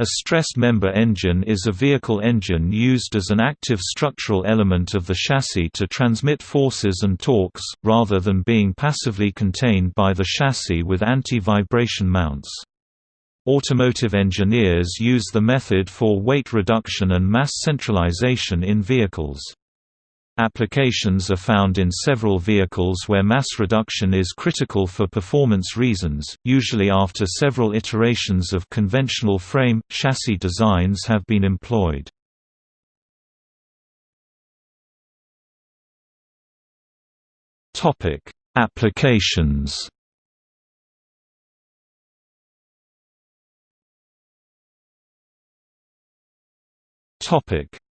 A stressed member engine is a vehicle engine used as an active structural element of the chassis to transmit forces and torques, rather than being passively contained by the chassis with anti-vibration mounts. Automotive engineers use the method for weight reduction and mass centralization in vehicles. Applications are found in several vehicles where mass reduction is critical for performance reasons, usually after several iterations of conventional frame, chassis designs have been employed. Applications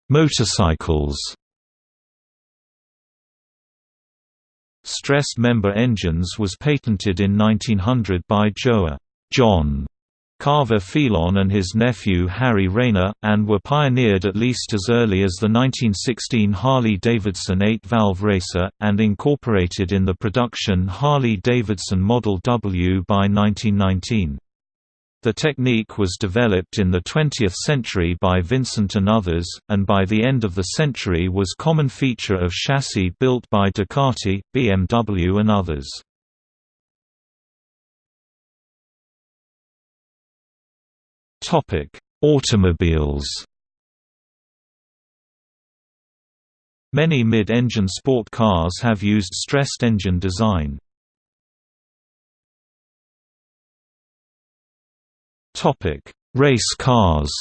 Motorcycles Stressed member engines was patented in 1900 by Joah John Carver Phelon and his nephew Harry Rayner, and were pioneered at least as early as the 1916 Harley-Davidson 8-valve racer, and incorporated in the production Harley-Davidson Model W by 1919. The technique was developed in the 20th century by Vincent and others, and by the end of the century was common feature of chassis built by Ducati, BMW and others. Automobiles Many mid-engine sport cars have used stressed engine design. Topic: Race cars.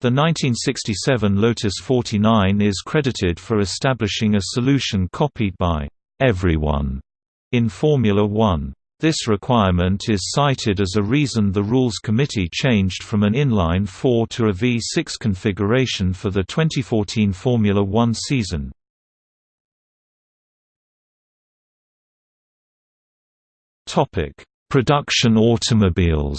The 1967 Lotus 49 is credited for establishing a solution copied by everyone in Formula One. This requirement is cited as a reason the Rules Committee changed from an inline 4 to a V6 configuration for the 2014 Formula One season. Topic: Production automobiles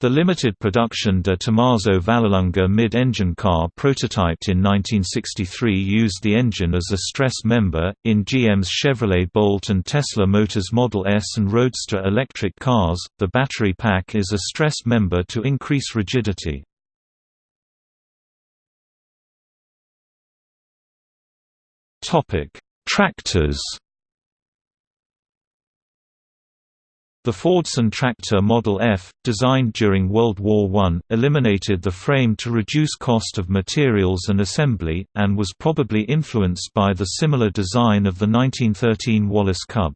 The limited production de Tomaso Vallelunga mid-engine car prototyped in 1963 used the engine as a stress member. In GM's Chevrolet Bolt and Tesla Motors Model S and Roadster electric cars, the battery pack is a stress member to increase rigidity. Topic: Tractors The Fordson tractor Model F, designed during World War I, eliminated the frame to reduce cost of materials and assembly, and was probably influenced by the similar design of the 1913 Wallis Cub.